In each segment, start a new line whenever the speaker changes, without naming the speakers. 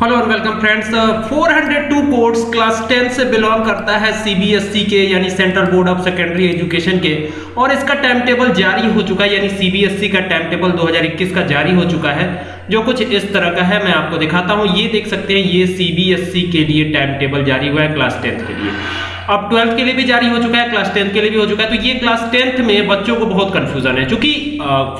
Hello और welcome friends 402 course class 10 से belong करता है सीबीएसई के, यानी central board of secondary education के। और इसका टाइम टेबल जारी हो चुका है, यानी सीबीएसई का टाइम टेबल 2021 का जारी हो चुका है, जो कुछ इस तरह का है, मैं आपको दिखाता हूँ। ये देख सकते हैं, ये सीबीएसई के लिए टाइम टेबल जारी हुआ है क्लास टेंथ के लिए। अब ट्वेल्थ के लिए भी जारी हो चुका है क्लास टेंथ के लिए भी हो चुका है। तो ये क्लास टेंथ में बच्चों को बहुत कंफ्यूजन है, क्योंकि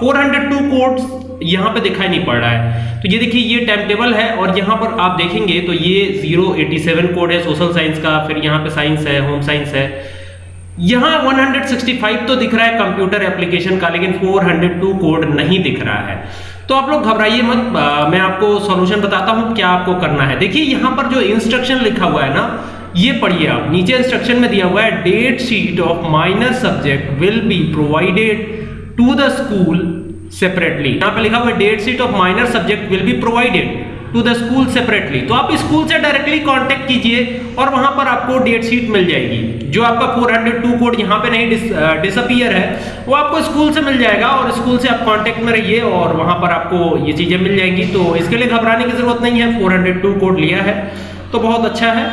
फोर हंड्रेड टू कोड्स यहाँ पे दिखाई नहीं पड़ रहा है। तो ये देखिए ये टाइम टेबल है और यहाँ पर आप देखेंगे तो ये 087 कोड है सोशल साइंस का फिर यहाँ पे साइंस है होम साइंस है। यहाँ 165 तो दिख रहा है कंप्यूटर एप्लीकेशन का लेकिन 402 कोड नहीं दिख रहा है। तो आप लोग घबराइए मत आ, मैं आपको सॉल्यूशन बताता हूँ क्या आपको करना है। देखिए यहाँ पर जो इंस्ट्रक्शन लिखा हुआ है ना ये पढ़िए आप। नीचे इंस्ट्रक्शन में दिया हुआ है date sheet of minor subject will be provided to the school separately यहाँ पे लिखा हुआ date sheet of minor subject will be provided to the school separately तो आप स्कूल से डायरेक्टली कांटेक्ट कीजिए और वहाँ पर आपको डेट शीट मिल जाएगी। जो आपका 402 कोड यहाँ पे नहीं डिस, डिसअपियर है वो आपको स्कूल से मिल जाएगा और स्कूल से आप कांटेक्ट में रहिए और वहाँ पर आपको ये चीज़ें मिल जाएँगी। तो इसके लिए घबराने की ज़रूरत नहीं है 402 कोड लिया है तो बहुत अच्छा है।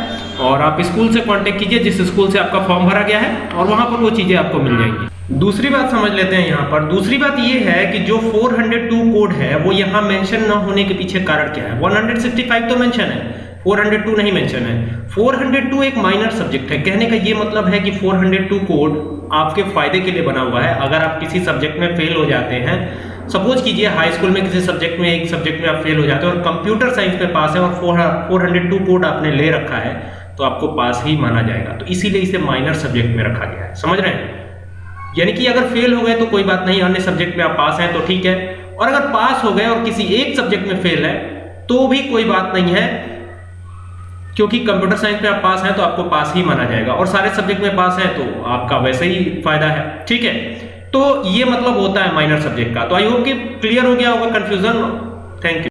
और आप स्कूल से कांटेक्ट कीजिए, जिस स्कूल से आपका फॉर्म भरा गया है, और वहाँ पर वो चीज़ें आपको मिल जाएँगी। दूसरी बात समझ लेते हैं यहाँ पर। दूसरी बात ये है कि जो 402 कोड है, वो यहाँ मेंशन न होने के पीछे कारण क्या है? 165 तो मेंशन है 402 नहीं मेंशन है। 402 एक माइनर सब्जेक्ट है। कहने का ये मतलब है कि 402 कोड आपके फ़ायदे के लिए बना हुआ है। अगर आप किसी सब्जेक्ट में फेल हो जाते हैं सपोज़ कीजिए हाई स्कूल में किसी सब्जेक्ट में, एक सब्जेक्ट में आप फेल हो जाते हैं और कंप्यूटर साइंस में पास है और फोर हंड्रेड टू कोड आपने ले रखा है तो आपको पास ही माना जाएगा। तो इसीलिए इसे माइनर सब्जेक्ट में रखा गया है। समझ रहे हैं? यानी कि अगर फेल हो गए तो कोई बात नहीं, अन्य सब्जेक्ट में आप पास हैं तो ठीक है। और अगर पास हो गए और किसी एक सब्जेक्ट में फेल है तो भी कोई बात नहीं है, क्योंकि कंप्यूटर साइंस में आप पास हैं तो आपको पास ही माना जाएगा। और सारे सब्जेक्ट में पास है तो आपका वैसे ही फ़ायदा है। ठीक है? तो ये मतलब होता है माइनर सब्जेक्ट का। तो आई होप कि क्लियर हो गया होगा कंफ्यूजन थैंक यू